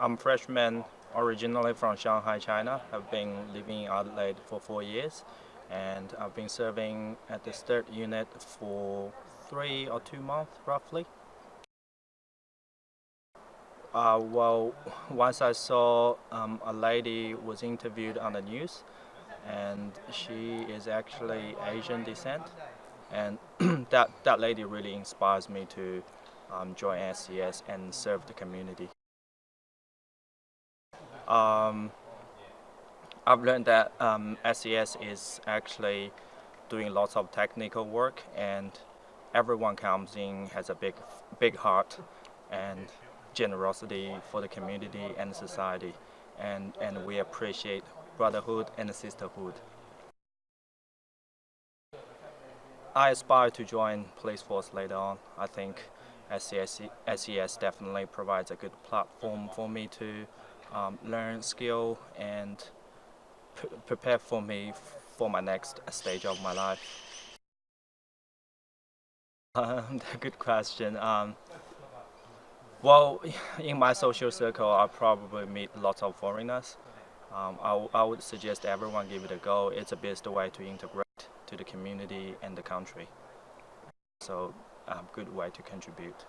I'm a freshman originally from Shanghai, China. I've been living in Adelaide for four years and I've been serving at the third unit for three or two months roughly. Uh, well, once I saw um, a lady was interviewed on the news and she is actually Asian descent and that, that lady really inspires me to um, join SES and serve the community. Um, I've learned that um, SES is actually doing lots of technical work and everyone comes in has a big, big heart and generosity for the community and society and, and we appreciate brotherhood and sisterhood. I aspire to join police force later on. I think SES, SES definitely provides a good platform for me to um, learn skill and prepare for me for my next stage of my life. Um, good question. Um, well, in my social circle, I probably meet lots of foreigners. Um, I, I would suggest everyone give it a go. It's the best way to integrate to the community and the country. So a good way to contribute.